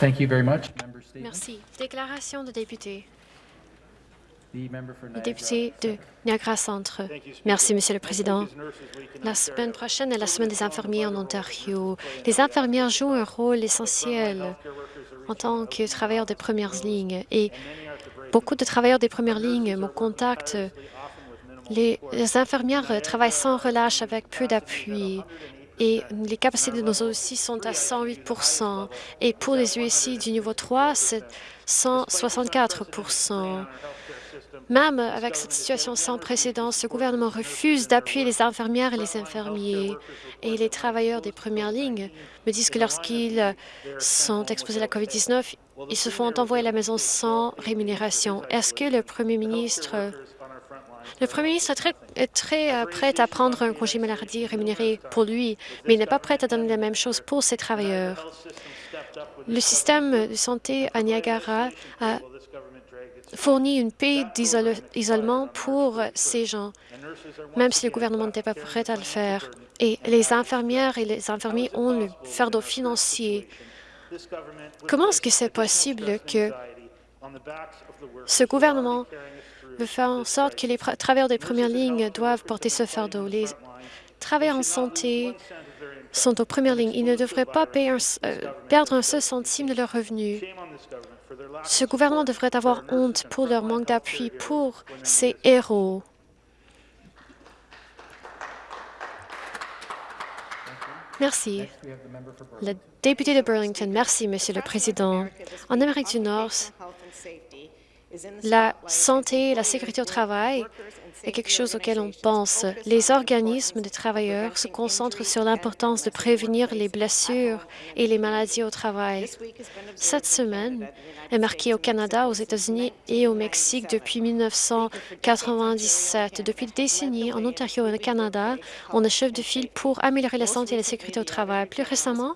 Thank you very much. Member statement. Merci. Déclaration de député. Le député de Niagara Centre. Merci, Monsieur le Président. La semaine prochaine est la semaine des infirmiers en Ontario. Les infirmières jouent un rôle essentiel en tant que travailleurs des premières lignes et beaucoup de travailleurs des premières lignes me contactent. Les infirmières travaillent sans relâche avec peu d'appui et les capacités de nos aussi sont à 108% et pour les USI du niveau 3, c'est 164% Même avec cette situation sans précédent, ce gouvernement refuse d'appuyer les infirmières et les infirmiers. Et les travailleurs des premières lignes me disent que lorsqu'ils sont exposés à la COVID-19, ils se font envoyer à la maison sans rémunération. Est-ce que le premier ministre le premier ministre est très, euh, prêt à prendre un congé maladie rémunéré pour lui, mais il n'est pas prêt à donner la même chose pour ses travailleurs. Le système de santé à Niagara a fourni une paix d'isolement pour ces gens, même si le gouvernement n'était pas prêt à le faire. Et les infirmières et les infirmiers ont le fardeau financier. Comment est-ce que c'est possible que ce gouvernement veut faire en sorte que les travailleurs des premières lignes doivent porter ce fardeau. Les travailleurs en santé sont aux premières lignes. Ils ne devraient pas payer euh, perdre un seul centime de leurs revenus. Ce gouvernement devrait avoir honte pour leur manque d'appui pour ces héros. Merci. Le député de Burlington, merci, Monsieur le Président. En Amérique du Nord, la santé et la sécurité au travail est quelque chose auquel on pense. Les organismes de travailleurs se concentrent sur l'importance de prévenir les blessures et les maladies au travail. Cette semaine est marquée au Canada, aux États-Unis et au Mexique depuis 1997. Depuis des décennies, en Ontario et au Canada, on est chef de file pour améliorer la santé et la sécurité au travail. Plus récemment,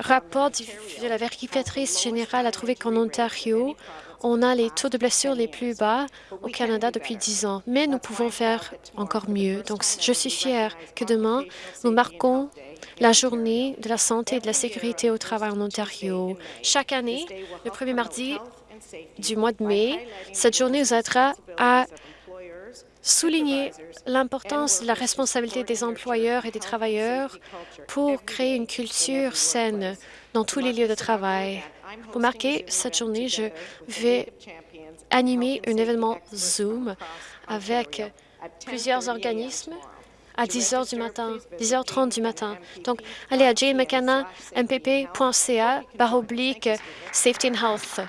rapport de la vérificatrice générale a trouvé qu'en Ontario, on a les taux de blessures les plus bas au Canada depuis dix ans, mais nous pouvons faire encore mieux. Donc, je suis fière que demain, nous marquons la journée de la santé et de la sécurité au travail en Ontario. Chaque année, le premier mardi du mois de mai, cette journée nous aidera à souligner l'importance de la responsabilité des employeurs et des travailleurs pour créer une culture saine dans tous les lieux de travail. Pour marquer cette journée, je vais animer un événement Zoom avec plusieurs organismes à 10 heures du matin, 10h30 du matin. Donc, allez à jmckenna.mpp.ca barre oblique Safety and Health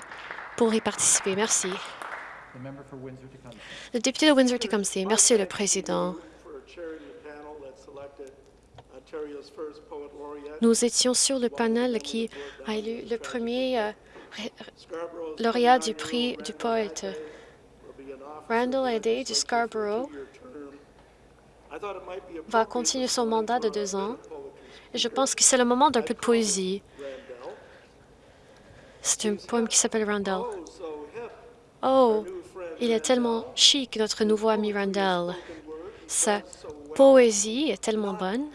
pour y participer. Merci. Le député de Windsor-Tecumseh. Merci, le Président. Nous étions sur le panel qui a élu le premier euh, lauréat du prix du poète. Randall Day de Scarborough va continuer son mandat de deux ans. Je pense que c'est le moment d'un peu de poésie. C'est un poème qui s'appelle Randall. Oh, il est tellement chic, notre nouveau ami Randall. Sa poésie est tellement bonne,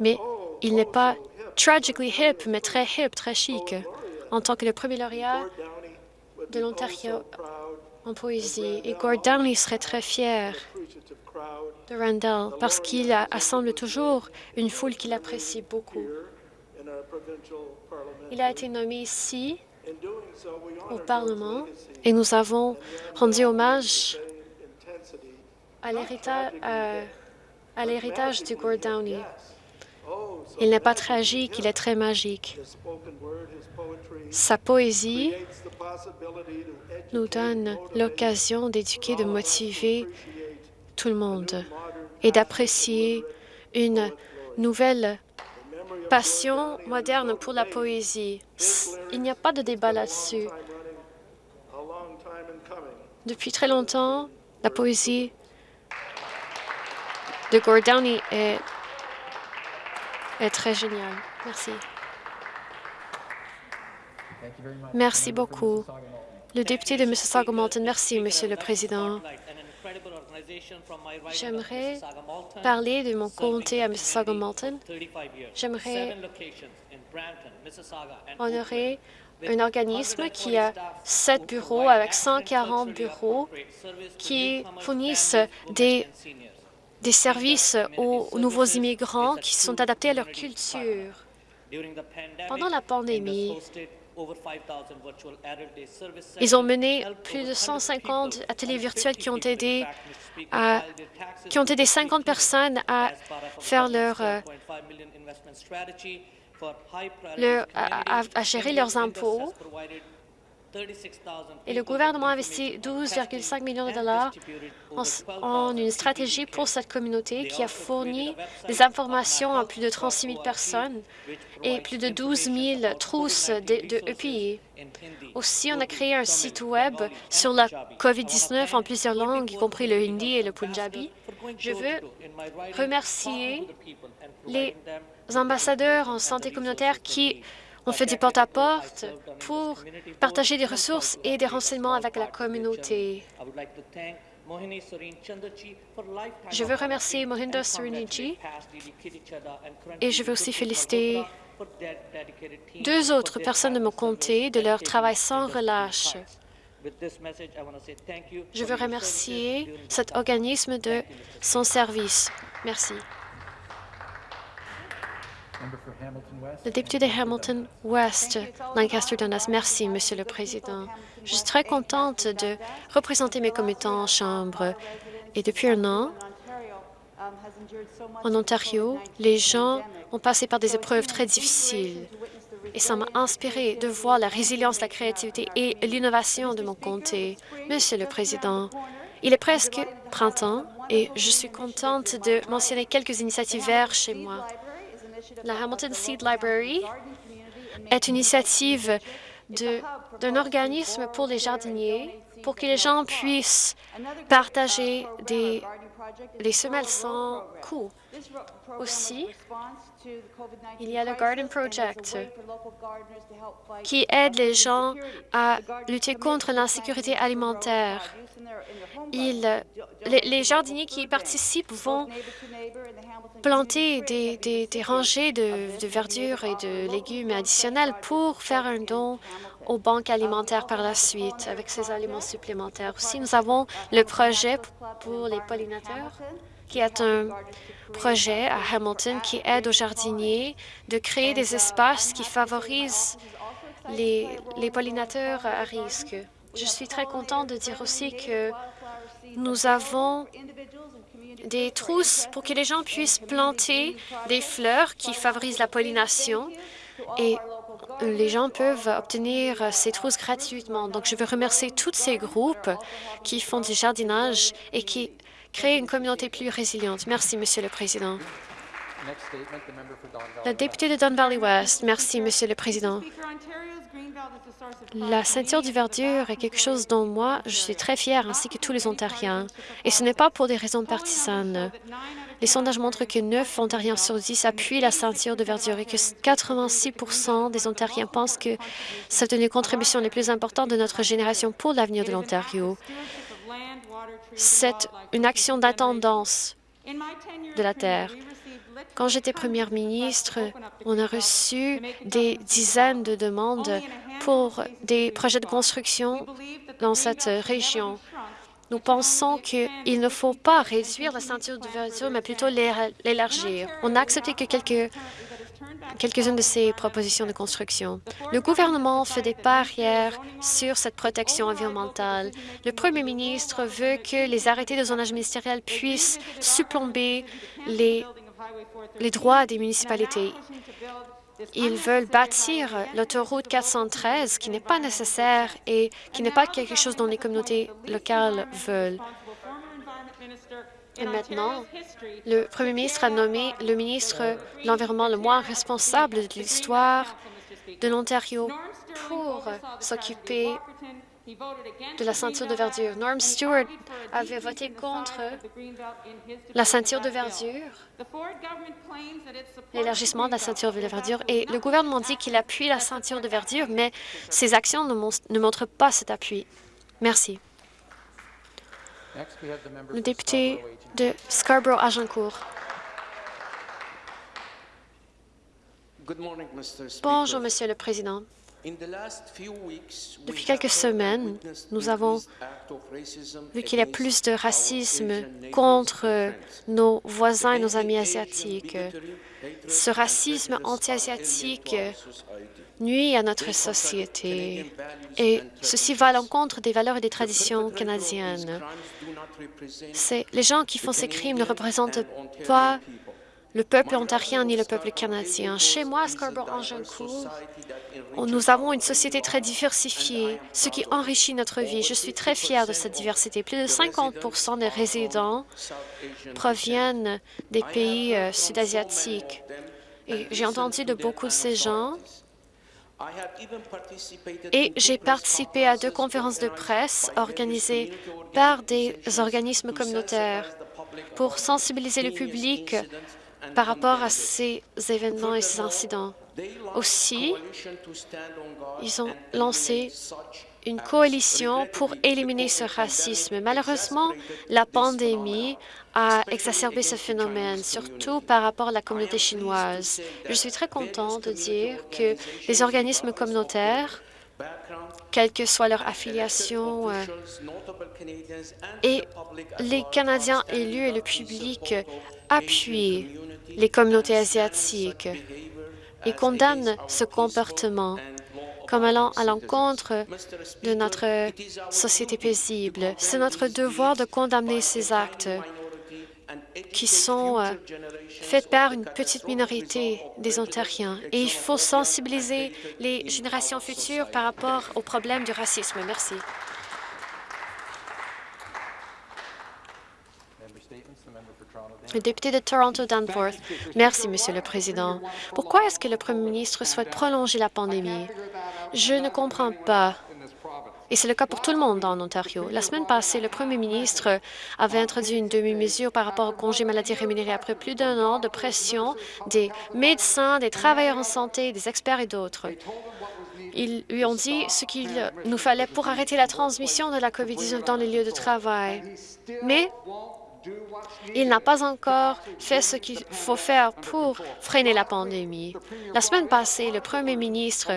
mais il n'est pas tragically hip, mais très hip, très chic. En tant que le premier lauréat de l'Ontario en poésie, et Gord Downey serait très fier de Randall parce qu'il assemble toujours une foule qu'il apprécie beaucoup. Il a été nommé ici au Parlement et nous avons rendu hommage à l'héritage du Gord Downey. Il n'est pas tragique, il est très magique. Sa poésie nous donne l'occasion d'éduquer, de motiver tout le monde et d'apprécier une nouvelle passion moderne pour la poésie. Il n'y a pas de débat là-dessus. Depuis très longtemps, la poésie de Gord Downey est est très génial. Merci. Merci beaucoup. Le député de Mississauga-Malton, merci, Monsieur le Président. J'aimerais parler de mon comté à Mississauga-Malton. J'aimerais honorer un organisme qui a sept bureaux avec 140 bureaux qui fournissent des, des services aux nouveaux immigrants qui sont adaptés à leur culture. Pendant la pandémie, ils ont mené plus de 150 ateliers virtuels qui ont aidé à, qui ont aidé 50 personnes à faire leur, euh, leur- à, à- à gérer leurs impôts. Et le gouvernement a investi 12,5 millions de dollars en, une stratégie pour cette communauté qui a fourni des informations à plus de 36 000 personnes et plus de 12 000 trousses de, de EPI. Aussi, on a créé un site Web sur la COVID-19 en plusieurs langues, y compris le hindi et le punjabi. Je veux remercier les ambassadeurs en santé communautaire qui ont fait du porte-à-porte pour partager des ressources et des renseignements avec la communauté. Je veux remercier Mohinder Sriniji et je veux aussi féliciter deux autres personnes de mon comté de leur travail sans relâche. Je veux remercier cet organisme de son service. Merci. Member for Hamilton West. Le député de Hamilton West, Lancaster Dundas. Merci, Monsieur le Président. Je suis très contente de représenter mes commettants en Chambre. Et depuis un an, en Ontario, les gens ont passé par des épreuves très difficiles. Et ça m'a inspiré de voir la résilience, la créativité et l'innovation de mon comté. Monsieur le Président, il est presque printemps et je suis contente de mentionner quelques initiatives vertes chez moi. La Hamilton Seed Library est une initiative d'un organisme pour les jardiniers pour que les gens puissent partager des, des semelles sans coût. Aussi, il y a le Garden Project qui aide les gens à lutter contre l'insécurité alimentaire. Les, les jardiniers qui y participent vont planter des rangées de, de verdure et de légumes additionnels pour faire un don aux banques alimentaires par la suite avec ces aliments supplémentaires. Aussi, nous avons le projet pour les pollinateurs, qui est un projet à Hamilton qui aide aux jardiniers de créer des espaces qui favorisent les, les pollinateurs à risque. Je suis très contente de dire aussi que nous avons des trousses pour que les gens puissent planter des fleurs qui favorisent la pollination et les gens peuvent obtenir ces trousses gratuitement. Donc, je veux remercier tous ces groupes qui font du jardinage et qui créent une communauté plus résiliente. Merci, Monsieur le Président. La députée de Don Valley West. Merci, Monsieur le Président. La ceinture du verdure est quelque chose dont moi, je suis très fière, ainsi que tous les Ontariens. Et ce n'est pas pour des raisons partisanes. Les sondages montrent que 9 Ontariens sur 10 appuient la ceinture de verdure et que 86% des Ontariens pensent que c'est une des contributions les plus importantes de notre génération pour l'avenir de l'Ontario. C'est une action d'attendance de la Terre. Quand j'étais première ministre, on a reçu des dizaines de demandes pour des projets de construction dans cette région. Nous pensons qu'il ne faut pas réduire la ceinture de verdure, mais plutôt l'élargir. On a accepté que quelques quelques-unes de ces propositions de construction. Le gouvernement fait des barrières sur cette protection environnementale. Le premier ministre veut que les arrêtés de zonage ministériel puissent supplomber les, les droits des municipalités. Ils veulent bâtir l'autoroute 413, qui n'est pas nécessaire et qui n'est pas quelque chose dont les communautés locales veulent. Et maintenant, le premier ministre a nommé le ministre de l'Environnement le moins responsable de l'histoire de l'Ontario pour s'occuper de la ceinture de verdure. Norm Stewart avait voté contre la ceinture de verdure, l'élargissement de la ceinture de verdure, et le gouvernement dit qu'il appuie la ceinture de verdure, mais ses actions ne, mon- ne montrent pas cet appui. Merci. Le député de Scarborough-Agincourt. Bonjour, Monsieur le Président. Depuis quelques semaines, nous avons vu qu'il y a plus de racisme contre nos voisins et nos amis asiatiques. Ce racisme anti-asiatique nuit à notre société. Et ceci va à l'encontre des valeurs et des traditions canadiennes. Les gens qui font ces crimes ne représentent pas le peuple ontarien ni le peuple canadien. Chez moi, à Scarborough-Angincourt, nous avons une société très diversifiée, ce qui enrichit notre vie. Je suis très fière de cette diversité. Plus de 50% des résidents proviennent des pays euh, sud-asiatiques. Et j'ai entendu de beaucoup de ces gens et j'ai participé à deux conférences de presse organisées par des organismes communautaires pour sensibiliser le public par rapport à ces événements et ces incidents. Aussi, ils ont lancé une coalition pour éliminer ce racisme. Malheureusement, la pandémie a exacerbé ce phénomène, surtout par rapport à la communauté chinoise. Je suis très content de dire que les organismes communautaires, quelle que soit leur affiliation, euh, et les Canadiens élus et le public appuient les communautés asiatiques et condamnent ce comportement comme allant à l'encontre de notre société paisible. C'est notre devoir de condamner ces actes qui sont euh, faits par une petite minorité des Ontariens. Et il faut sensibiliser les générations futures par rapport au problème du racisme. Merci. Le député de Toronto Danforth. Merci, Monsieur le Président. Pourquoi est-ce que le Premier ministre souhaite prolonger la pandémie? Je ne comprends pas. Et c'est le cas pour tout le monde en Ontario. La semaine passée, le premier ministre avait introduit une demi-mesure par rapport au congé maladie rémunéré après plus d'un an de pression des médecins, des travailleurs en santé, des experts et d'autres. Ils lui ont dit ce qu'il nous fallait pour arrêter la transmission de la COVID-19 dans les lieux de travail. Mais il n'a pas encore fait ce qu'il faut faire pour freiner la pandémie. La semaine passée, le premier ministre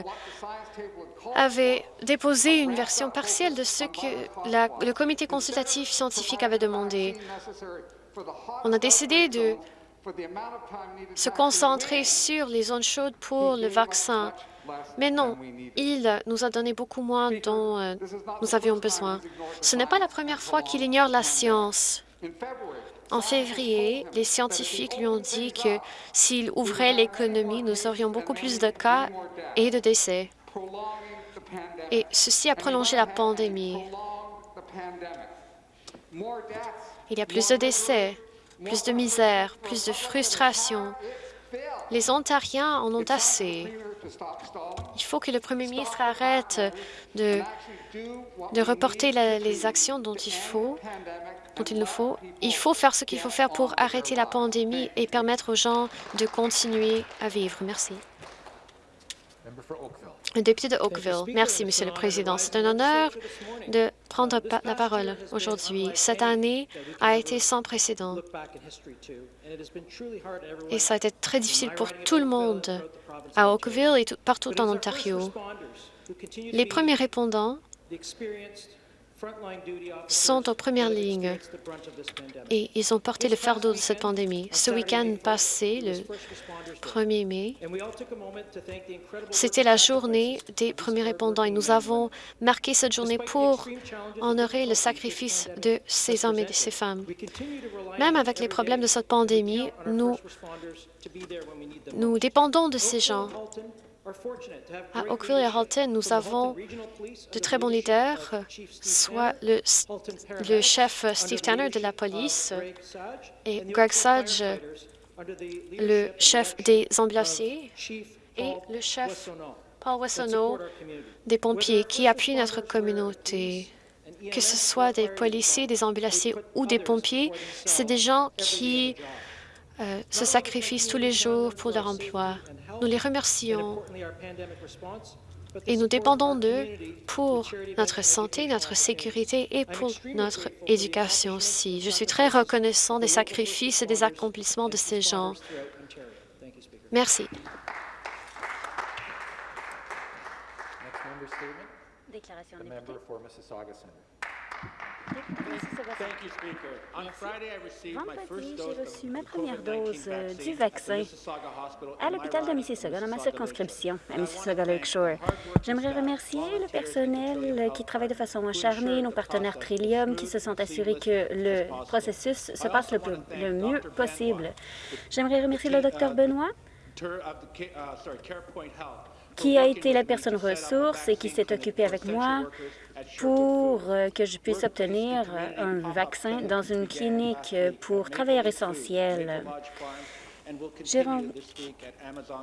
avait déposé une version partielle de ce que le comité consultatif scientifique avait demandé. On a décidé de se concentrer sur les zones chaudes pour le vaccin. Mais non, il nous a donné beaucoup moins dont euh, nous avions besoin. Ce n'est pas la première fois qu'il ignore la science. En février, les scientifiques lui ont dit que s'il ouvrait l'économie, nous aurions beaucoup plus de cas et de décès. Et ceci a prolongé la pandémie. Il y a plus de décès, plus de misère, plus de frustration. Les Ontariens en ont assez. Il faut que le premier ministre arrête de, de reporter les actions dont il faut dont il nous faut. Il faut faire ce qu'il faut faire pour arrêter la pandémie et permettre aux gens de continuer à vivre. Merci. Député de Oakville. Merci, Monsieur le Président. C'est un honneur de prendre la parole aujourd'hui. Cette année a été sans précédent. Et ça a été très difficile pour tout le monde à Oakville et partout en Ontario. Les premiers répondants sont en première ligne. et ils ont porté le fardeau de cette pandémie. Ce week-end passé, le 1er mai, c'était la journée des premiers répondants. Et nous avons marqué cette journée pour honorer le sacrifice de ces hommes et de ces femmes. Même avec les problèmes de cette pandémie, nous, nous dépendons de ces gens à Oakville et à Halton, nous avons de très bons leaders, soit le, le chef Steve Tanner de la police et Greg Sudge, le chef des ambulanciers, et le chef Paul Wessonneau des pompiers qui appuient notre communauté. Que ce soit des policiers, des ambulanciers ou des pompiers, c'est des gens qui se sacrifient tous les jours pour leur emploi. Nous les remercions et nous dépendons d'eux pour notre santé, notre sécurité et pour notre éducation aussi. Je suis très reconnaissant des sacrifices et des accomplissements de ces gens. Merci. Vendredi, j'ai reçu ma première COVID-19 dose euh, du vaccin à l'hôpital de Mississauga, dans ma circonscription, à. Mississauga Lakeshore. J'aimerais remercier le personnel Victoria qui travaille de façon acharnée, nos partenaires Trillium, qui se sont assurés que le processus se passe le, plus- le mieux possible. J'aimerais remercier le docteur uh, Benoît, Qui a été la personne ressource et qui s'est occupée avec moi pour euh, que je puisse obtenir community un vaccin dans une clinique euh, pour travailleurs essentiels.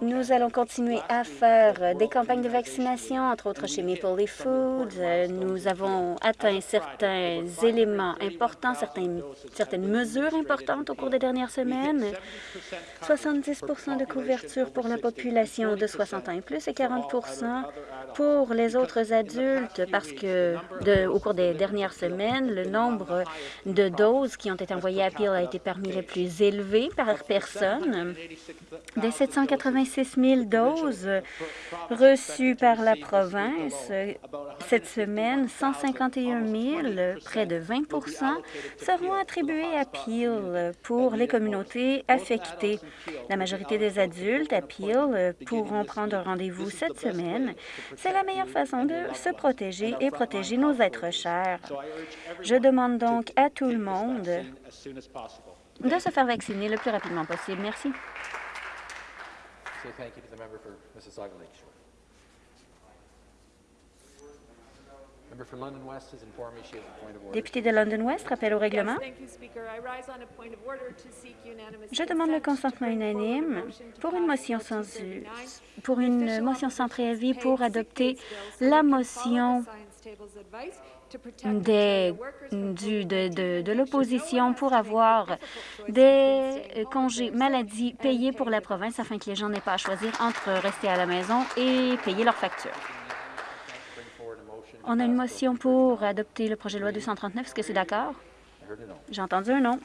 Nous allons continuer à faire des campagnes de vaccination, entre autres chez Maple Leaf Foods. Nous avons atteint certains éléments 531,000 importants, certaines, certaines mesures importantes au cours des dernières semaines. 70% 70 coverage de couverture pour la population over 60 population de and 60 ans et 40% plus et for all 40 other- other adults. pour les autres adultes parce que de- au cours des dernières semaines, le nombre de doses qui ont été envoyées à Peel a été parmi les plus élevés par personne. 786,000 Des doses 786 000 doses reçues par la province cette semaine, 151 000, près de 20% seront attribués à Peel pour les communautés affectées. La majorité des adultes à Peel pourront prendre rendez-vous cette semaine. C'est la meilleure façon de se protéger et protéger nos êtres chers. Je demande donc à tout le monde de se faire vacciner le plus rapidement possible. Merci. Député de London West, rappel au règlement. Yes, thank you, Speaker. I rise on a point of order to seek unanimous Je demande le consentement unanime pour une motion sans 239, pour une motion sans préavis pour adopter la motion des, du, de, COVID-19 de, de l'opposition pour avoir des euh, home congés maladie payés pour la province afin que les gens n'aient pas à choisir entre rester à la maison et payer leurs factures. On a une motion pour adopter le projet de loi 239. Est-ce que c'est d'accord? J'ai entendu un non.